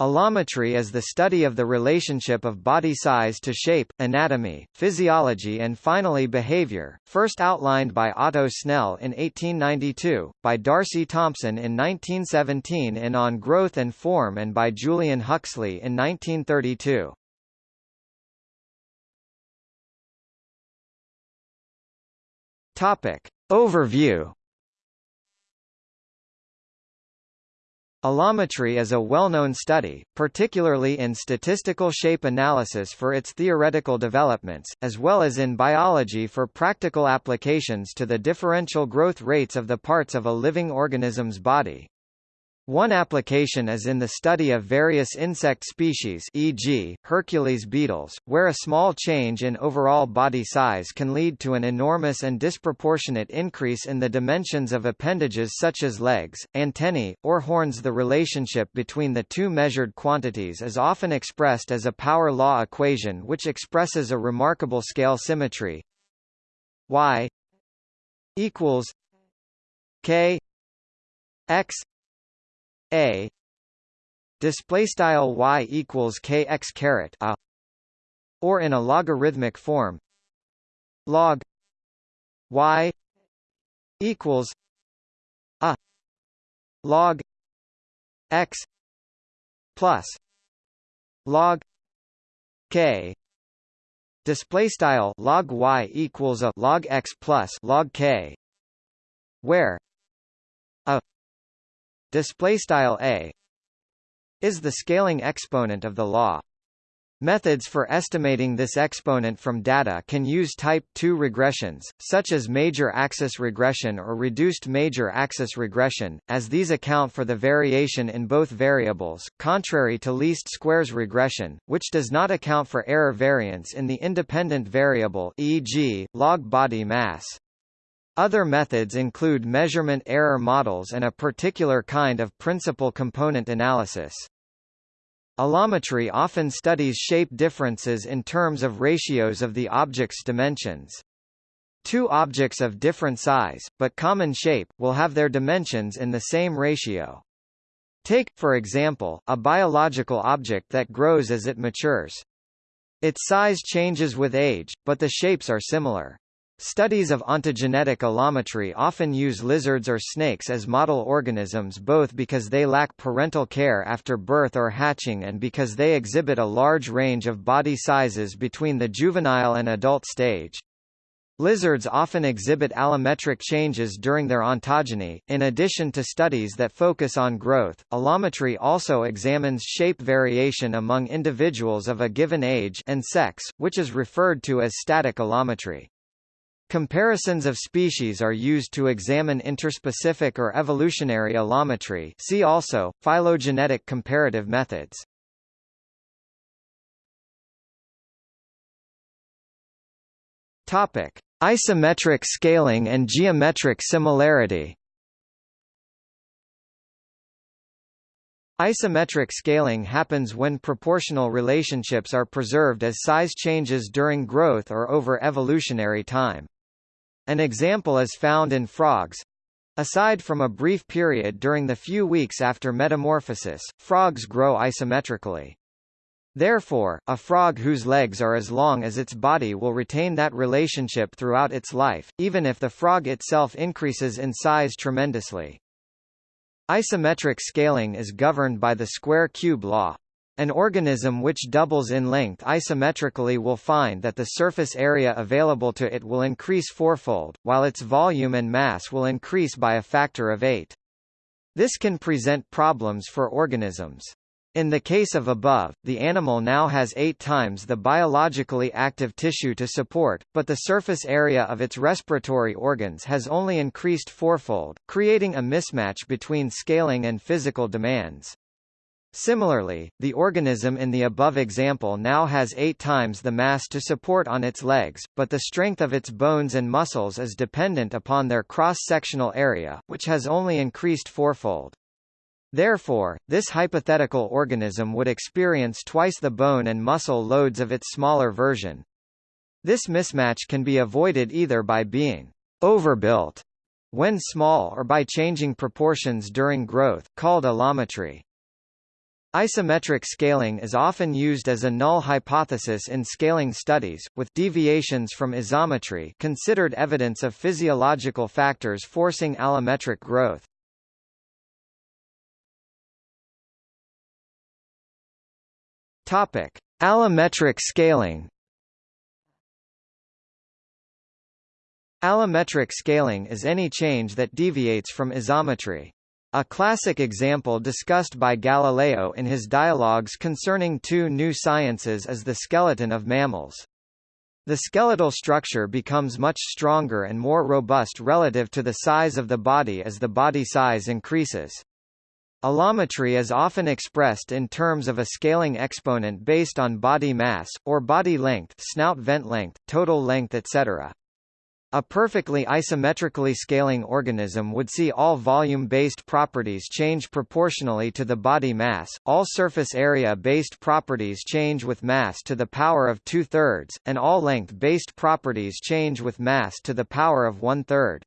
Allometry is the study of the relationship of body size to shape, anatomy, physiology and finally behavior, first outlined by Otto Snell in 1892, by D'Arcy Thompson in 1917 in On Growth and Form and by Julian Huxley in 1932. Topic. Overview Allometry is a well-known study, particularly in statistical shape analysis for its theoretical developments, as well as in biology for practical applications to the differential growth rates of the parts of a living organism's body. One application is in the study of various insect species e.g., Hercules beetles, where a small change in overall body size can lead to an enormous and disproportionate increase in the dimensions of appendages such as legs, antennae, or horns The relationship between the two measured quantities is often expressed as a power law equation which expresses a remarkable scale symmetry y equals k x a. Display style y equals kx caret a. Or in a logarithmic form log y equals a. Log x plus log k. Display style log y equals a log x plus log k where display style a is the scaling exponent of the law. Methods for estimating this exponent from data can use type 2 regressions, such as major axis regression or reduced major axis regression, as these account for the variation in both variables, contrary to least squares regression, which does not account for error variance in the independent variable e.g., log body mass. Other methods include measurement error models and a particular kind of principal component analysis. Allometry often studies shape differences in terms of ratios of the object's dimensions. Two objects of different size, but common shape, will have their dimensions in the same ratio. Take, for example, a biological object that grows as it matures. Its size changes with age, but the shapes are similar. Studies of ontogenetic allometry often use lizards or snakes as model organisms both because they lack parental care after birth or hatching and because they exhibit a large range of body sizes between the juvenile and adult stage. Lizards often exhibit allometric changes during their ontogeny. In addition to studies that focus on growth, allometry also examines shape variation among individuals of a given age and sex, which is referred to as static allometry. Comparisons of species are used to examine interspecific or evolutionary allometry see also, phylogenetic comparative methods. Topic. Isometric scaling and geometric similarity Isometric scaling happens when proportional relationships are preserved as size changes during growth or over evolutionary time. An example is found in frogs. Aside from a brief period during the few weeks after metamorphosis, frogs grow isometrically. Therefore, a frog whose legs are as long as its body will retain that relationship throughout its life, even if the frog itself increases in size tremendously. Isometric scaling is governed by the square-cube law. An organism which doubles in length isometrically will find that the surface area available to it will increase fourfold, while its volume and mass will increase by a factor of 8. This can present problems for organisms. In the case of above, the animal now has eight times the biologically active tissue to support, but the surface area of its respiratory organs has only increased fourfold, creating a mismatch between scaling and physical demands. Similarly, the organism in the above example now has eight times the mass to support on its legs, but the strength of its bones and muscles is dependent upon their cross-sectional area, which has only increased fourfold. Therefore, this hypothetical organism would experience twice the bone and muscle loads of its smaller version. This mismatch can be avoided either by being overbuilt when small or by changing proportions during growth, called allometry. Isometric scaling is often used as a null hypothesis in scaling studies, with deviations from isometry considered evidence of physiological factors forcing allometric growth. Topic: Allometric scaling. Allometric scaling is any change that deviates from isometry. A classic example discussed by Galileo in his dialogues concerning two new sciences is the skeleton of mammals. The skeletal structure becomes much stronger and more robust relative to the size of the body as the body size increases. Allometry is often expressed in terms of a scaling exponent based on body mass, or body length snout vent length, total length etc. A perfectly isometrically scaling organism would see all volume-based properties change proportionally to the body mass, all surface area-based properties change with mass to the power of two-thirds, and all length-based properties change with mass to the power of one-third.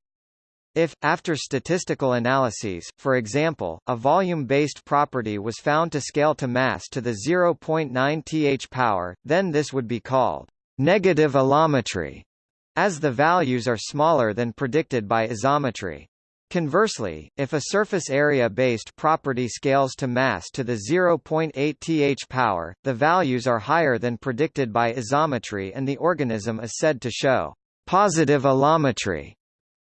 If, after statistical analyses, for example, a volume-based property was found to scale to mass to the 0.9 th power, then this would be called negative allometry as the values are smaller than predicted by isometry. Conversely, if a surface area-based property scales to mass to the 0.8 th power, the values are higher than predicted by isometry and the organism is said to show positive allometry.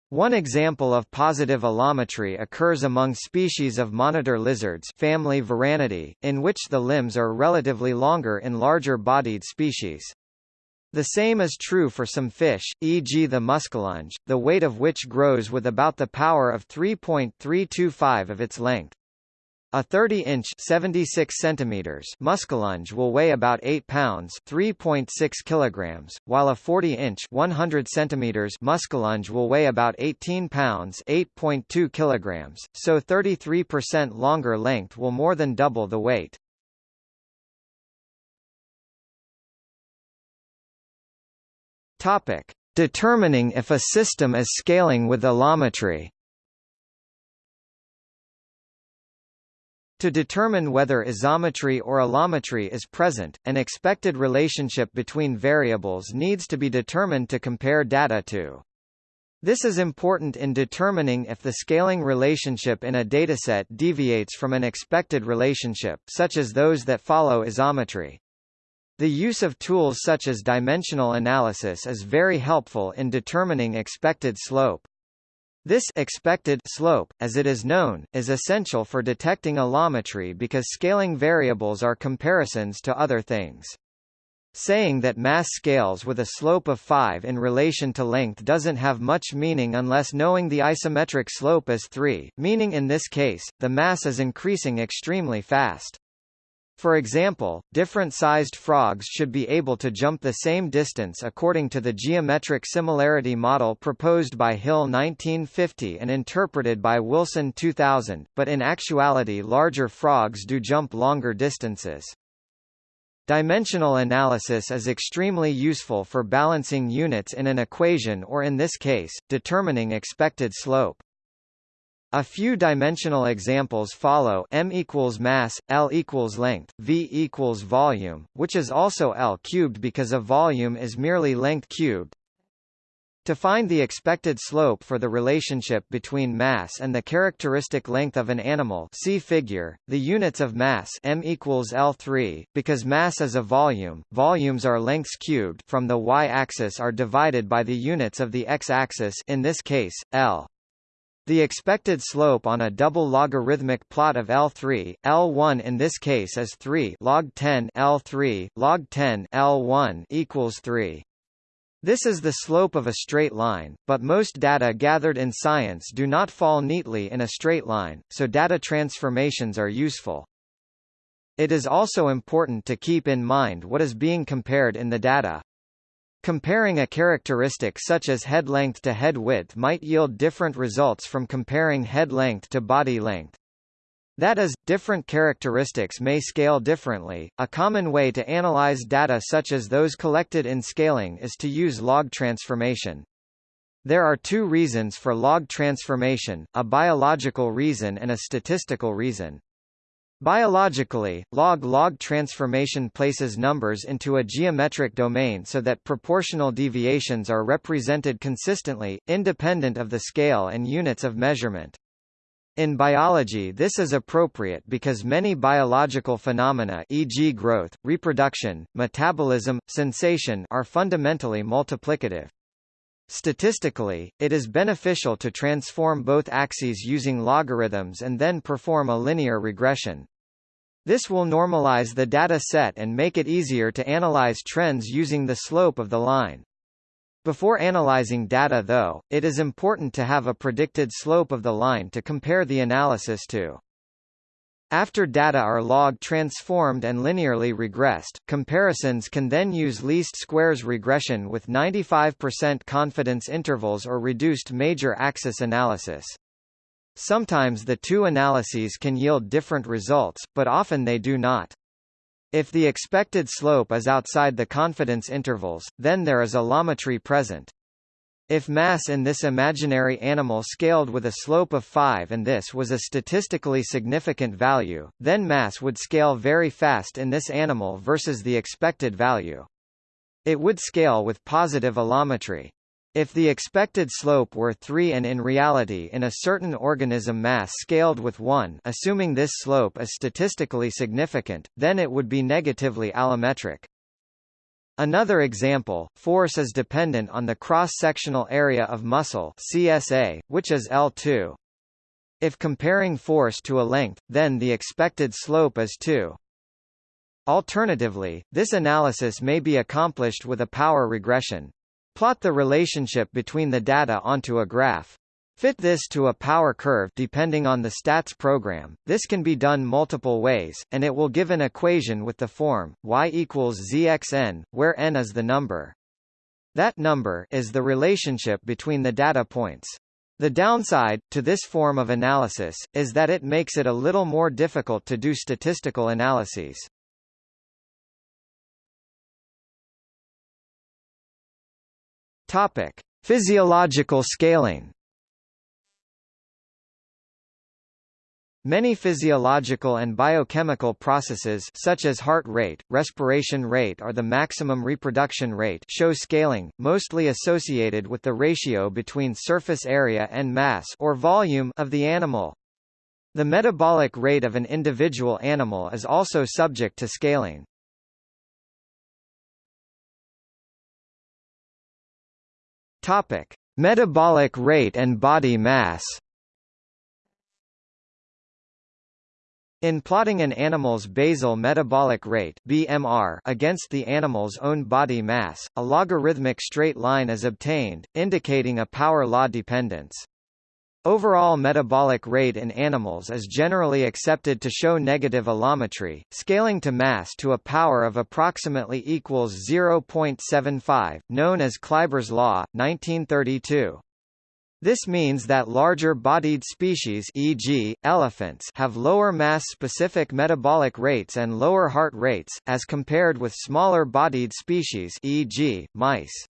One example of positive allometry occurs among species of monitor lizards family Varanidae, in which the limbs are relatively longer in larger-bodied species. The same is true for some fish, e.g. the muskellunge, the weight of which grows with about the power of 3.325 of its length. A 30-inch (76 centimeters) muskellunge will weigh about 8 pounds (3.6 kilograms), while a 40-inch (100 centimeters) muskellunge will weigh about 18 pounds (8.2 kilograms). So 33% longer length will more than double the weight. Topic: Determining if a system is scaling with allometry. To determine whether isometry or allometry is present, an expected relationship between variables needs to be determined to compare data to. This is important in determining if the scaling relationship in a dataset deviates from an expected relationship such as those that follow isometry. The use of tools such as dimensional analysis is very helpful in determining expected slope. This expected slope, as it is known, is essential for detecting allometry because scaling variables are comparisons to other things. Saying that mass scales with a slope of 5 in relation to length doesn't have much meaning unless knowing the isometric slope is 3, meaning in this case, the mass is increasing extremely fast. For example, different-sized frogs should be able to jump the same distance according to the geometric similarity model proposed by Hill 1950 and interpreted by Wilson 2000, but in actuality larger frogs do jump longer distances. Dimensional analysis is extremely useful for balancing units in an equation or in this case, determining expected slope. A few dimensional examples follow m equals mass, l equals length, v equals volume, which is also l cubed because a volume is merely length cubed. To find the expected slope for the relationship between mass and the characteristic length of an animal see figure, the units of mass m equals L3, because mass is a volume, volumes are lengths cubed from the y-axis are divided by the units of the x-axis in this case, L. The expected slope on a double logarithmic plot of L3, L1 in this case is 3 log 10 L3, log 10 L1 equals 3. This is the slope of a straight line, but most data gathered in science do not fall neatly in a straight line, so data transformations are useful. It is also important to keep in mind what is being compared in the data. Comparing a characteristic such as head length to head width might yield different results from comparing head length to body length. That is, different characteristics may scale differently. A common way to analyze data such as those collected in scaling is to use log transformation. There are two reasons for log transformation, a biological reason and a statistical reason. Biologically, log-log transformation places numbers into a geometric domain so that proportional deviations are represented consistently, independent of the scale and units of measurement. In biology this is appropriate because many biological phenomena e.g. growth, reproduction, metabolism, sensation are fundamentally multiplicative. Statistically, it is beneficial to transform both axes using logarithms and then perform a linear regression. This will normalize the data set and make it easier to analyze trends using the slope of the line. Before analyzing data though, it is important to have a predicted slope of the line to compare the analysis to. After data are log transformed and linearly regressed, comparisons can then use least squares regression with 95% confidence intervals or reduced major axis analysis. Sometimes the two analyses can yield different results, but often they do not. If the expected slope is outside the confidence intervals, then there is allometry present. If mass in this imaginary animal scaled with a slope of 5 and this was a statistically significant value, then mass would scale very fast in this animal versus the expected value. It would scale with positive allometry. If the expected slope were 3 and in reality in a certain organism mass scaled with 1 assuming this slope is statistically significant, then it would be negatively allometric. Another example, force is dependent on the cross-sectional area of muscle CSA, which is L2. If comparing force to a length, then the expected slope is 2. Alternatively, this analysis may be accomplished with a power regression. Plot the relationship between the data onto a graph. Fit this to a power curve depending on the stats program. This can be done multiple ways, and it will give an equation with the form y equals zxn, where n is the number. That number is the relationship between the data points. The downside, to this form of analysis, is that it makes it a little more difficult to do statistical analyses. Topic. Physiological scaling Many physiological and biochemical processes such as heart rate, respiration rate or the maximum reproduction rate show scaling, mostly associated with the ratio between surface area and mass or volume of the animal. The metabolic rate of an individual animal is also subject to scaling. Topic: Metabolic rate and body mass In plotting an animal's basal metabolic rate BMR against the animal's own body mass, a logarithmic straight line is obtained, indicating a power law dependence. Overall metabolic rate in animals is generally accepted to show negative allometry, scaling to mass to a power of approximately equals 0.75, known as Kleiber's law, 1932. This means that larger-bodied species e.g., elephants have lower mass-specific metabolic rates and lower heart rates, as compared with smaller-bodied species e.g., mice.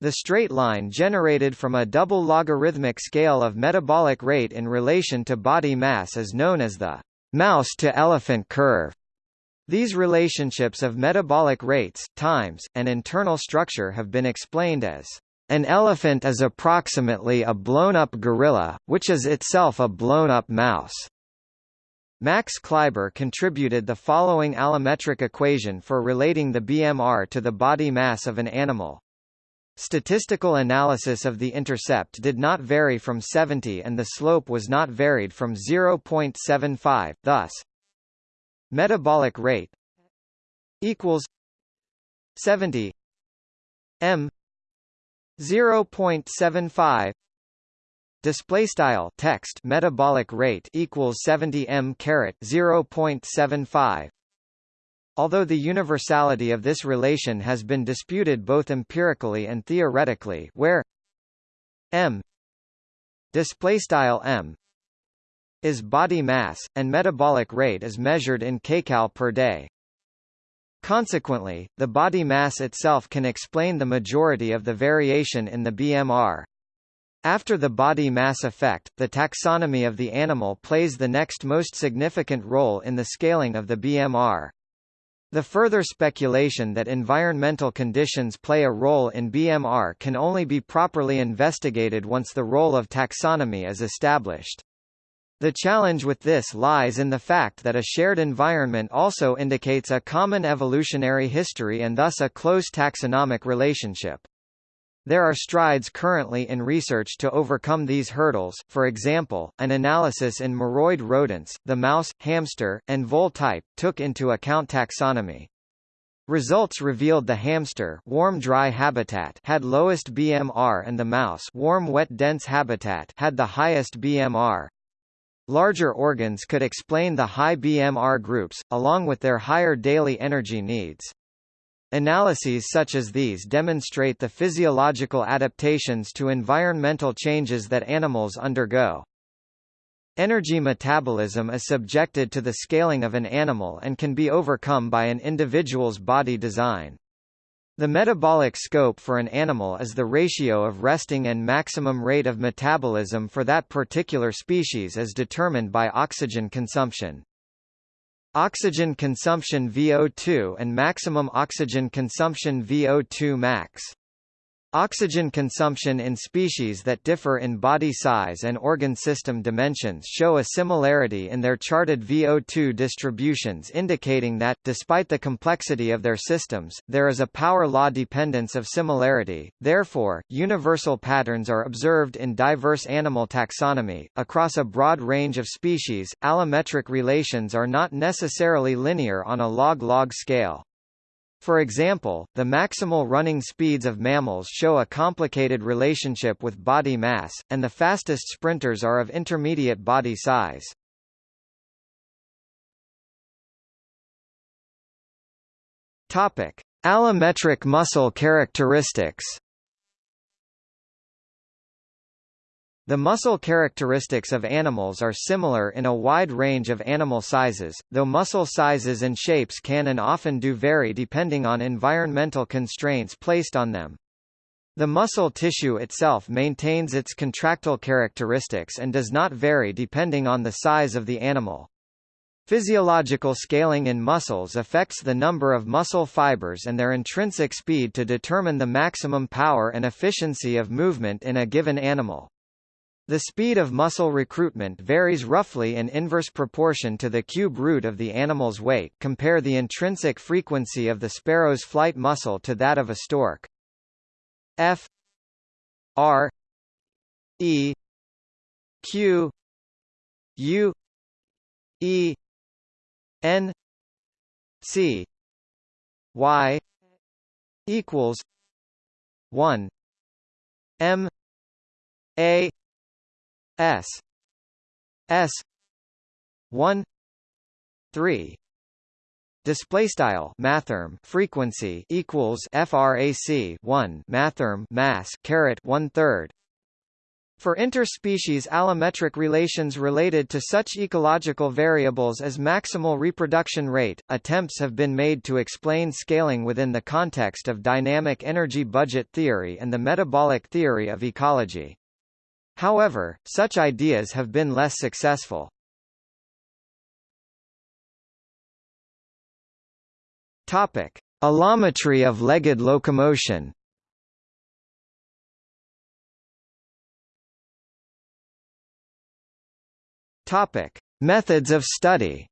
The straight line generated from a double logarithmic scale of metabolic rate in relation to body mass is known as the mouse-to-elephant curve. These relationships of metabolic rates, times, and internal structure have been explained as an elephant is approximately a blown-up gorilla, which is itself a blown-up mouse. Max Kleiber contributed the following allometric equation for relating the BMR to the body mass of an animal. Statistical analysis of the intercept did not vary from 70 and the slope was not varied from 0.75, thus metabolic rate equals 70 m 0.75 display style text metabolic rate equals 70 m caret 0.75 Although the universality of this relation has been disputed both empirically and theoretically where m display style m is body mass and metabolic rate is measured in kcal per day Consequently, the body mass itself can explain the majority of the variation in the BMR. After the body mass effect, the taxonomy of the animal plays the next most significant role in the scaling of the BMR. The further speculation that environmental conditions play a role in BMR can only be properly investigated once the role of taxonomy is established. The challenge with this lies in the fact that a shared environment also indicates a common evolutionary history and thus a close taxonomic relationship. There are strides currently in research to overcome these hurdles, for example, an analysis in muroid rodents, the mouse, hamster, and vole type, took into account taxonomy. Results revealed the hamster warm dry habitat had lowest BMR and the mouse warm wet dense habitat had the highest BMR. Larger organs could explain the high BMR groups, along with their higher daily energy needs. Analyses such as these demonstrate the physiological adaptations to environmental changes that animals undergo. Energy metabolism is subjected to the scaling of an animal and can be overcome by an individual's body design. The metabolic scope for an animal is the ratio of resting and maximum rate of metabolism for that particular species as determined by oxygen consumption. Oxygen consumption VO2 and maximum oxygen consumption VO2 max. Oxygen consumption in species that differ in body size and organ system dimensions show a similarity in their charted VO2 distributions indicating that, despite the complexity of their systems, there is a power law dependence of similarity, therefore, universal patterns are observed in diverse animal taxonomy. Across a broad range of species, allometric relations are not necessarily linear on a log-log scale. For example, the maximal running speeds of mammals show a complicated relationship with body mass, and the fastest sprinters are of intermediate body size. Topic: Allometric muscle characteristics. The muscle characteristics of animals are similar in a wide range of animal sizes, though muscle sizes and shapes can and often do vary depending on environmental constraints placed on them. The muscle tissue itself maintains its contractile characteristics and does not vary depending on the size of the animal. Physiological scaling in muscles affects the number of muscle fibers and their intrinsic speed to determine the maximum power and efficiency of movement in a given animal. The speed of muscle recruitment varies roughly in inverse proportion to the cube root of the animal's weight compare the intrinsic frequency of the sparrow's flight muscle to that of a stork. F R E Q U E N C Y equals one M A S S one three Display style mathrm frequency equals frac 1 mathrm mass caret one third. For interspecies allometric relations related to such ecological variables as maximal reproduction rate, attempts have been made to explain scaling within the context of dynamic energy budget theory and the metabolic theory of ecology. However, such ideas have been less successful. Topic: Allometry of legged locomotion. Topic: Methods of study.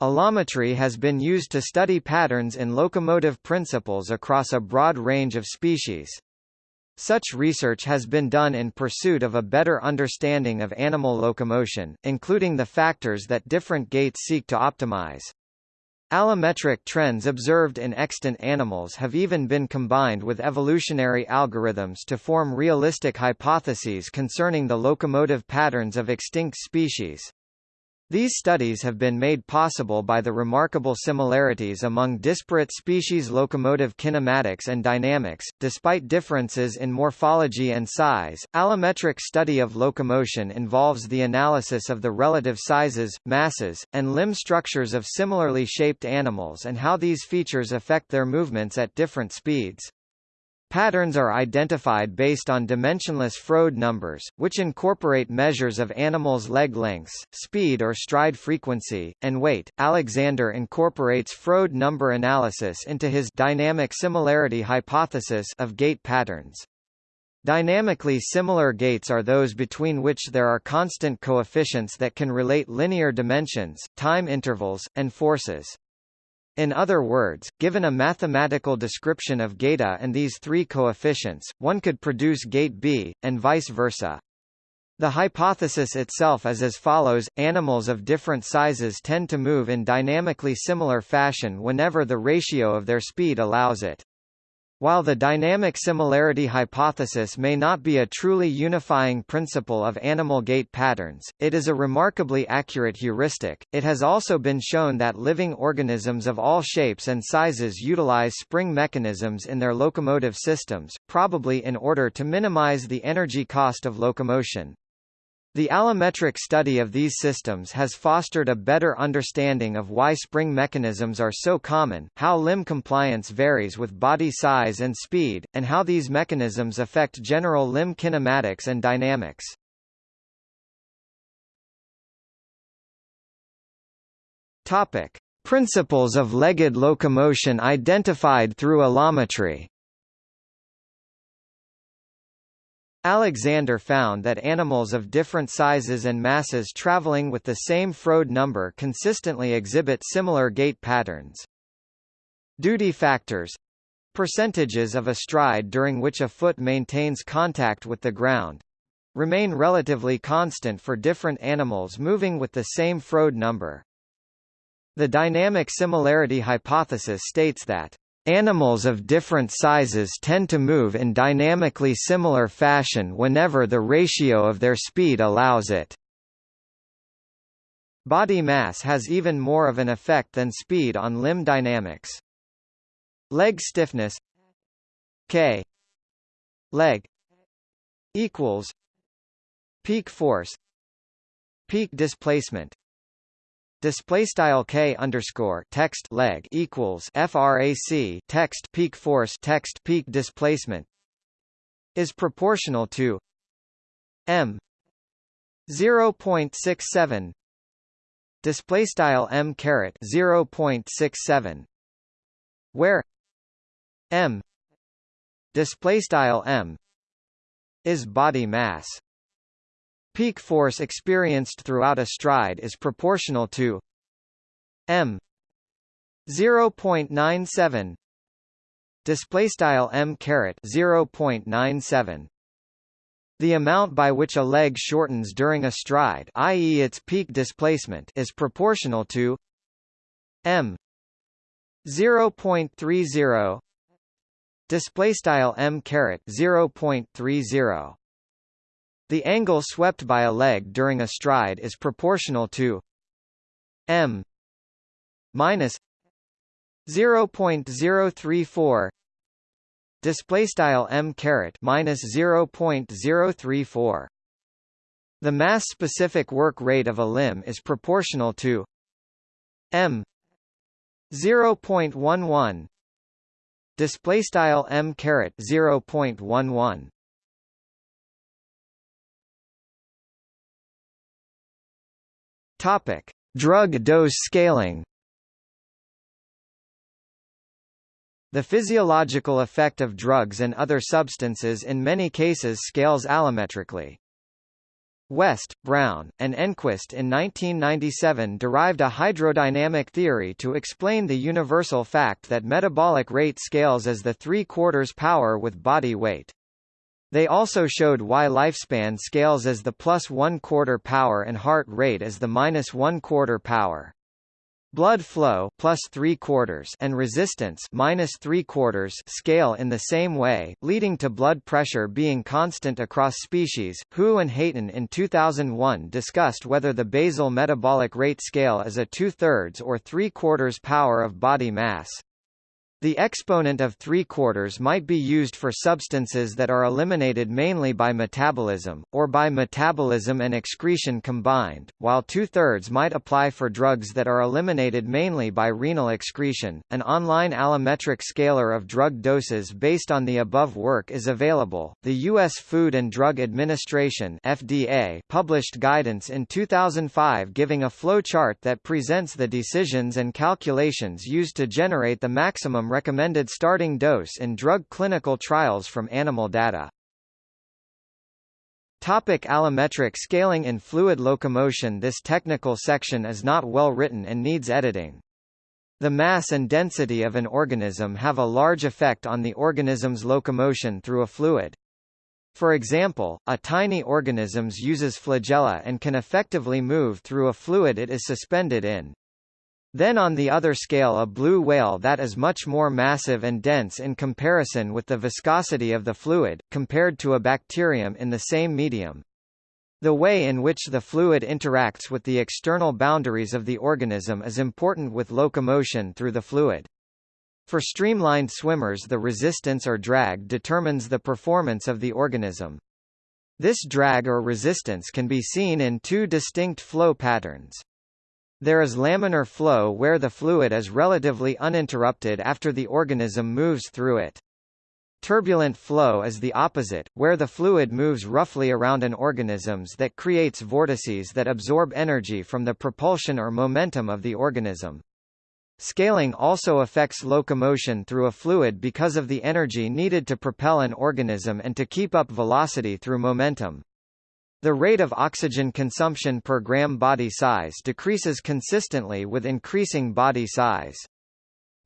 Allometry has been used to study patterns in locomotive principles across a broad range of species. Such research has been done in pursuit of a better understanding of animal locomotion, including the factors that different gaits seek to optimize. Allometric trends observed in extant animals have even been combined with evolutionary algorithms to form realistic hypotheses concerning the locomotive patterns of extinct species. These studies have been made possible by the remarkable similarities among disparate species locomotive kinematics and dynamics, despite differences in morphology and size. Allometric study of locomotion involves the analysis of the relative sizes, masses, and limb structures of similarly shaped animals and how these features affect their movements at different speeds. Patterns are identified based on dimensionless Froude numbers, which incorporate measures of animals' leg lengths, speed or stride frequency, and weight. Alexander incorporates Froude number analysis into his dynamic similarity hypothesis of gait patterns. Dynamically similar gaits are those between which there are constant coefficients that can relate linear dimensions, time intervals, and forces. In other words, given a mathematical description of gait and these three coefficients, one could produce gait B, and vice versa. The hypothesis itself is as follows, animals of different sizes tend to move in dynamically similar fashion whenever the ratio of their speed allows it. While the dynamic similarity hypothesis may not be a truly unifying principle of animal gait patterns, it is a remarkably accurate heuristic. It has also been shown that living organisms of all shapes and sizes utilize spring mechanisms in their locomotive systems, probably in order to minimize the energy cost of locomotion. The allometric study of these systems has fostered a better understanding of why spring mechanisms are so common, how limb compliance varies with body size and speed, and how these mechanisms affect general limb kinematics and dynamics. Topic: Principles of legged locomotion identified through allometry. Alexander found that animals of different sizes and masses traveling with the same Froude number consistently exhibit similar gait patterns. Duty factors percentages of a stride during which a foot maintains contact with the ground remain relatively constant for different animals moving with the same Froude number. The dynamic similarity hypothesis states that Animals of different sizes tend to move in dynamically similar fashion whenever the ratio of their speed allows it. Body mass has even more of an effect than speed on limb dynamics. Leg stiffness K leg equals peak force peak displacement display style k underscore text leg equals frac text peak force text peak displacement is proportional to m 0.67 display style m caret 0.67 where m display style m is body mass Peak force experienced throughout a stride is proportional to m 0.97 display style m caret 0.97 the amount by which a leg shortens during a stride i.e. its peak displacement is proportional to m 0.30 display style m caret 0.30 the angle swept by a leg during a stride is proportional to m minus 0.034 display style m caret minus 0.034 the mass specific work rate of a limb is proportional to m 0.11 display style m caret 0.11 Topic: Drug dose scaling. The physiological effect of drugs and other substances in many cases scales allometrically. West, Brown, and Enquist in 1997 derived a hydrodynamic theory to explain the universal fact that metabolic rate scales as the three-quarters power with body weight. They also showed why lifespan scales as the plus one-quarter power and heart rate as the minus one-quarter power. Blood flow plus three quarters and resistance minus three quarters scale in the same way, leading to blood pressure being constant across species. Hu and Hayton in 2001 discussed whether the basal metabolic rate scale is a two-thirds or three-quarters power of body mass. The exponent of 3 quarters might be used for substances that are eliminated mainly by metabolism, or by metabolism and excretion combined, while 2 thirds might apply for drugs that are eliminated mainly by renal excretion. An online allometric scaler of drug doses based on the above work is available. The U.S. Food and Drug Administration (FDA) published guidance in 2005 giving a flowchart that presents the decisions and calculations used to generate the maximum recommended starting dose in drug clinical trials from animal data. Topic allometric scaling in fluid locomotion This technical section is not well written and needs editing. The mass and density of an organism have a large effect on the organism's locomotion through a fluid. For example, a tiny organism uses flagella and can effectively move through a fluid it is suspended in. Then on the other scale a blue whale that is much more massive and dense in comparison with the viscosity of the fluid, compared to a bacterium in the same medium. The way in which the fluid interacts with the external boundaries of the organism is important with locomotion through the fluid. For streamlined swimmers the resistance or drag determines the performance of the organism. This drag or resistance can be seen in two distinct flow patterns. There is laminar flow where the fluid is relatively uninterrupted after the organism moves through it. Turbulent flow is the opposite, where the fluid moves roughly around an organisms that creates vortices that absorb energy from the propulsion or momentum of the organism. Scaling also affects locomotion through a fluid because of the energy needed to propel an organism and to keep up velocity through momentum. The rate of oxygen consumption per gram body size decreases consistently with increasing body size.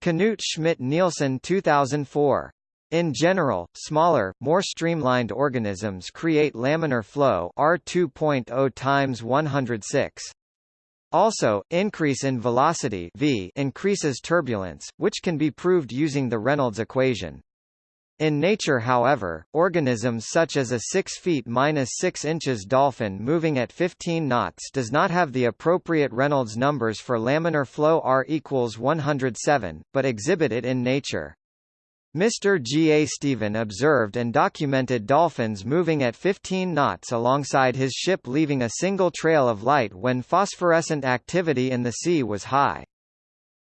Knut Schmidt-Nielsen 2004. In general, smaller, more streamlined organisms create laminar flow R 2.0 times 106. Also, increase in velocity v increases turbulence, which can be proved using the Reynolds equation. In nature however, organisms such as a 6 feet minus 6 inches dolphin moving at 15 knots does not have the appropriate Reynolds numbers for laminar flow R equals 107, but exhibit it in nature. Mr. G. A. Stephen observed and documented dolphins moving at 15 knots alongside his ship leaving a single trail of light when phosphorescent activity in the sea was high.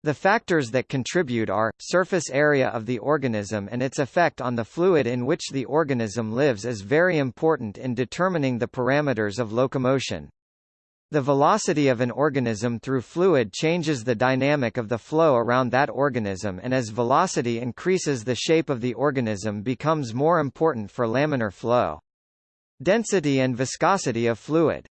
The factors that contribute are, surface area of the organism and its effect on the fluid in which the organism lives is very important in determining the parameters of locomotion. The velocity of an organism through fluid changes the dynamic of the flow around that organism and as velocity increases the shape of the organism becomes more important for laminar flow. Density and viscosity of fluid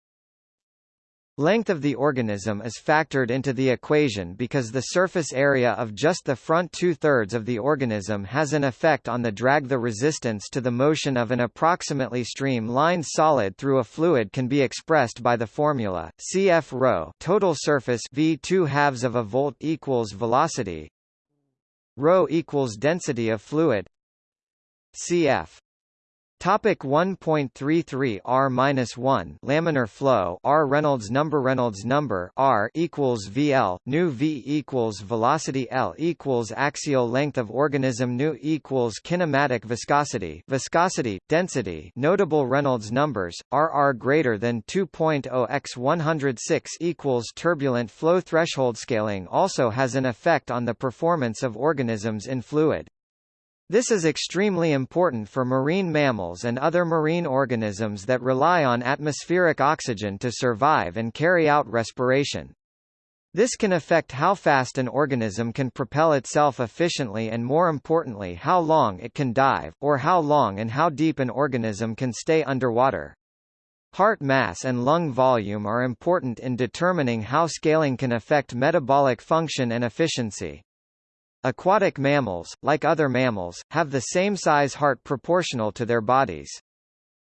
Length of the organism is factored into the equation because the surface area of just the front two-thirds of the organism has an effect on the drag. The resistance to the motion of an approximately stream-lined solid through a fluid can be expressed by the formula, cf rho total surface v 2 halves of a volt equals velocity rho equals density of fluid cf Topic 1.33 R-1 laminar flow R Reynolds number Reynolds number R equals VL nu V equals velocity L equals axial length of organism nu equals kinematic viscosity viscosity density. Notable Reynolds numbers RR greater than 2.0 x 106 equals turbulent flow threshold scaling also has an effect on the performance of organisms in fluid this is extremely important for marine mammals and other marine organisms that rely on atmospheric oxygen to survive and carry out respiration. This can affect how fast an organism can propel itself efficiently and more importantly how long it can dive, or how long and how deep an organism can stay underwater. Heart mass and lung volume are important in determining how scaling can affect metabolic function and efficiency. Aquatic mammals, like other mammals, have the same size heart proportional to their bodies.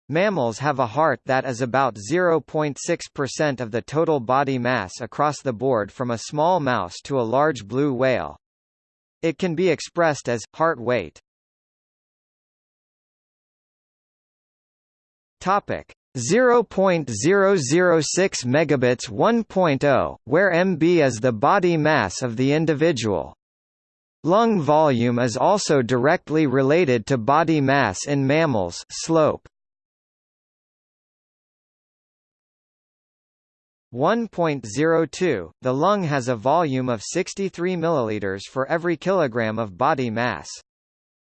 Mammals have a heart that is about 0.6% of the total body mass across the board from a small mouse to a large blue whale. It can be expressed as, heart weight. Topic. 0.006 megabits 1.0, where MB is the body mass of the individual. Lung volume is also directly related to body mass in mammals slope. 1.02 The lung has a volume of 63 milliliters for every kilogram of body mass.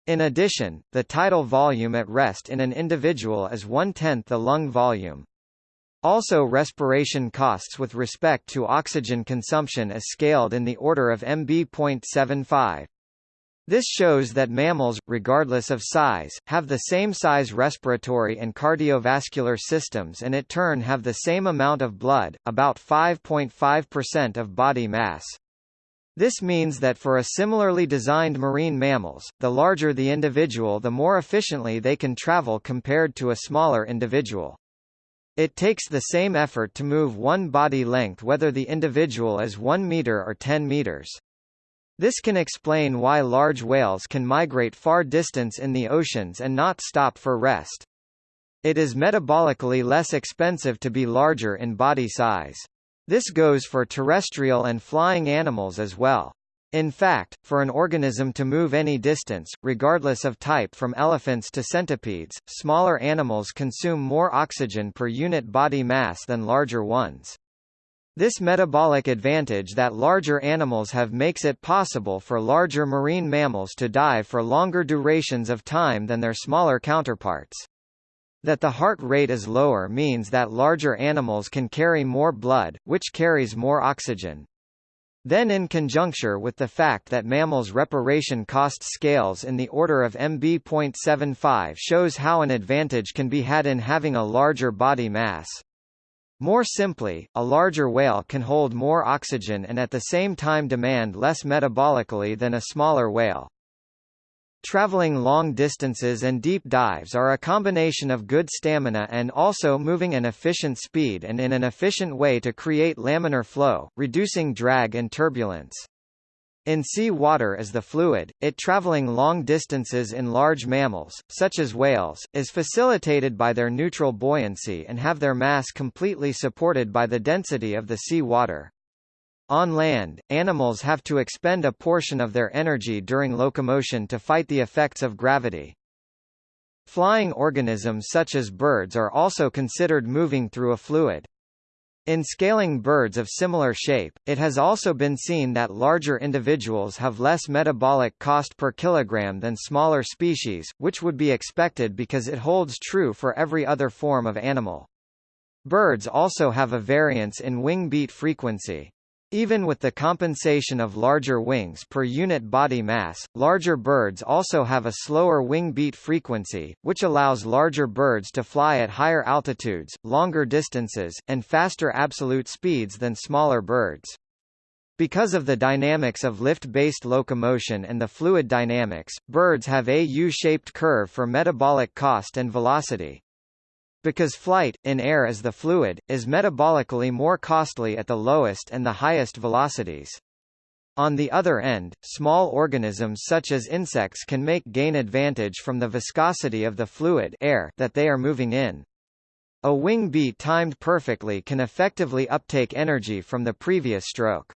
In addition, the tidal volume at rest in an individual is one-tenth the lung volume. Also respiration costs with respect to oxygen consumption is scaled in the order of mb.75. This shows that mammals, regardless of size, have the same size respiratory and cardiovascular systems and in turn have the same amount of blood, about 5.5% of body mass. This means that for a similarly designed marine mammals, the larger the individual the more efficiently they can travel compared to a smaller individual. It takes the same effort to move one body length whether the individual is 1 meter or 10 meters. This can explain why large whales can migrate far distance in the oceans and not stop for rest. It is metabolically less expensive to be larger in body size. This goes for terrestrial and flying animals as well. In fact, for an organism to move any distance, regardless of type from elephants to centipedes, smaller animals consume more oxygen per unit body mass than larger ones. This metabolic advantage that larger animals have makes it possible for larger marine mammals to dive for longer durations of time than their smaller counterparts. That the heart rate is lower means that larger animals can carry more blood, which carries more oxygen. Then in conjuncture with the fact that mammals' respiration cost scales in the order of MB.75 shows how an advantage can be had in having a larger body mass. More simply, a larger whale can hold more oxygen and at the same time demand less metabolically than a smaller whale. Traveling long distances and deep dives are a combination of good stamina and also moving an efficient speed and in an efficient way to create laminar flow, reducing drag and turbulence. In sea water as the fluid, it traveling long distances in large mammals, such as whales, is facilitated by their neutral buoyancy and have their mass completely supported by the density of the sea water. On land, animals have to expend a portion of their energy during locomotion to fight the effects of gravity. Flying organisms such as birds are also considered moving through a fluid. In scaling birds of similar shape, it has also been seen that larger individuals have less metabolic cost per kilogram than smaller species, which would be expected because it holds true for every other form of animal. Birds also have a variance in wing beat frequency. Even with the compensation of larger wings per unit body mass, larger birds also have a slower wing beat frequency, which allows larger birds to fly at higher altitudes, longer distances, and faster absolute speeds than smaller birds. Because of the dynamics of lift-based locomotion and the fluid dynamics, birds have a U-shaped curve for metabolic cost and velocity. Because flight, in air as the fluid, is metabolically more costly at the lowest and the highest velocities. On the other end, small organisms such as insects can make gain advantage from the viscosity of the fluid air that they are moving in. A wing beat timed perfectly can effectively uptake energy from the previous stroke.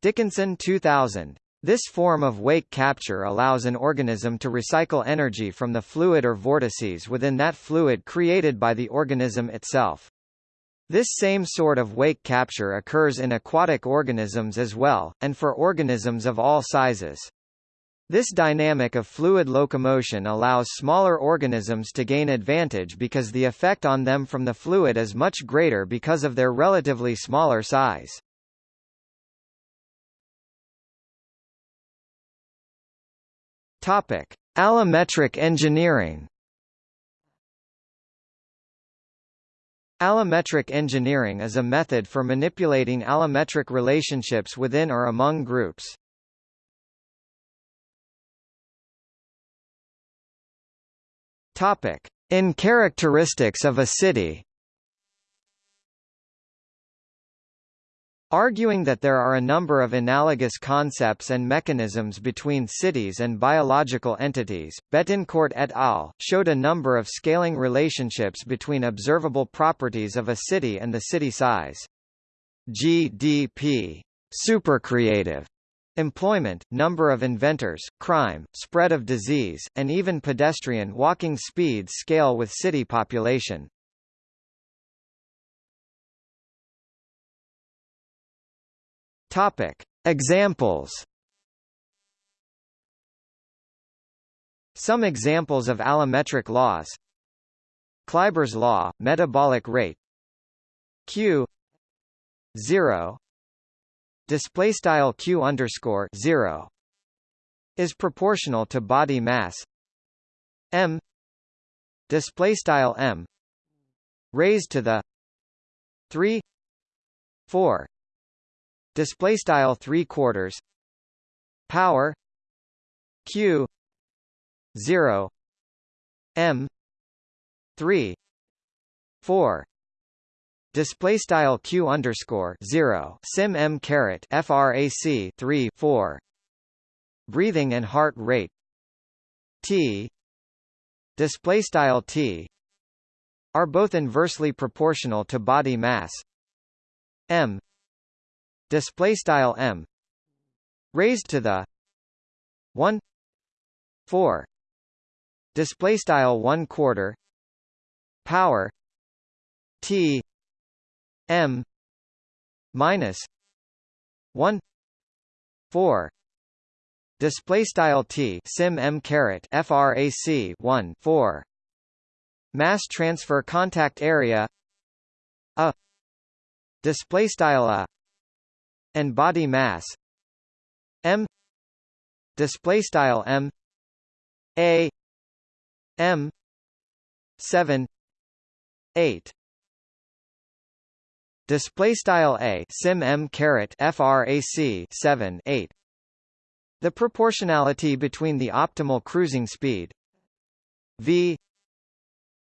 Dickinson 2000, this form of wake capture allows an organism to recycle energy from the fluid or vortices within that fluid created by the organism itself. This same sort of wake capture occurs in aquatic organisms as well, and for organisms of all sizes. This dynamic of fluid locomotion allows smaller organisms to gain advantage because the effect on them from the fluid is much greater because of their relatively smaller size. Topic: Allometric engineering. Allometric engineering is a method for manipulating allometric relationships within or among groups. Topic: In characteristics of a city. Arguing that there are a number of analogous concepts and mechanisms between cities and biological entities, Bettencourt et al. showed a number of scaling relationships between observable properties of a city and the city size. GDP supercreative Employment, number of inventors, crime, spread of disease, and even pedestrian walking speeds scale with city population. Topic. Examples. Some examples of allometric laws. Kleiber's law, metabolic rate. Q. 0 display style q underscore 0 is proportional to body mass. M. Display style m. Raised to the 3 4 display style 3 quarters. Power. Q. 0 m. 3 4 display style q underscore 0 sim m caret frac 3 4 breathing and heart rate. T. Display style t. Are both inversely proportional to body mass. M display style m raised to the 1 4 display style 1 quarter power t m minus 1 4 display style t sim m caret frac 1 4 mass transfer contact area a display style a and body mass. M. Display style m. A. M. 7 8 display style a. Sim m caret frac 7 8 the proportionality between the optimal cruising speed. V.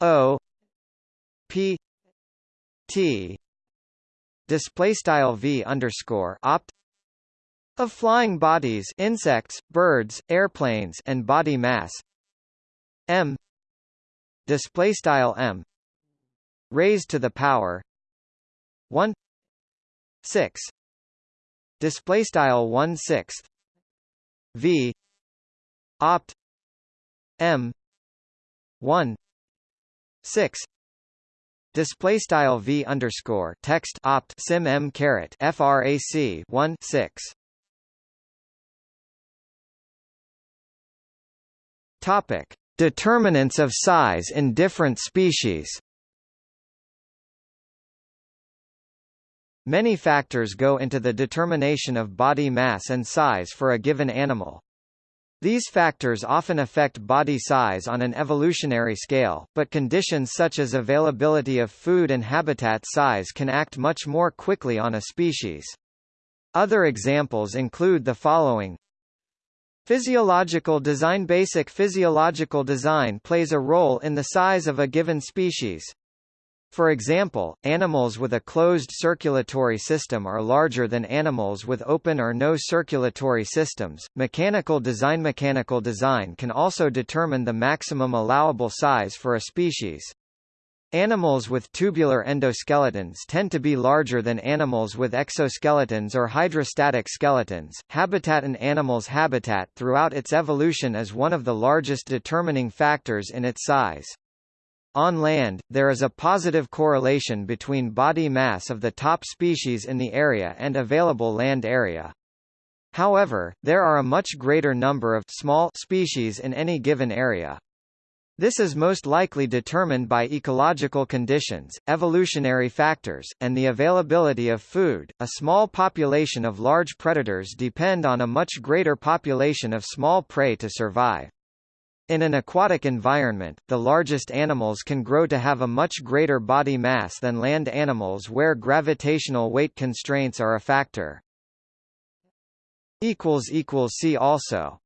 O. P. T display style v underscore opt of flying bodies insects birds airplanes and body mass. M display style m raised to the power 1 6 display style 1 6 v opt m 1 6 display style v underscore text opt sim m caret frac 1 6 topic determinants of size in different species Many factors go into the determination of body mass and size for a given animal. These factors often affect body size on an evolutionary scale, but conditions such as availability of food and habitat size can act much more quickly on a species. Other examples include the following. Physiological design Basic physiological design plays a role in the size of a given species. For example, animals with a closed circulatory system are larger than animals with open or no circulatory systems. Mechanical design Mechanical design can also determine the maximum allowable size for a species. Animals with tubular endoskeletons tend to be larger than animals with exoskeletons or hydrostatic skeletons. Habitat An animal's habitat throughout its evolution is one of the largest determining factors in its size. On land, there is a positive correlation between body mass of the top species in the area and available land area. However, there are a much greater number of small species in any given area. This is most likely determined by ecological conditions, evolutionary factors, and the availability of food. A small population of large predators depend on a much greater population of small prey to survive. In an aquatic environment, the largest animals can grow to have a much greater body mass than land animals where gravitational weight constraints are a factor. See also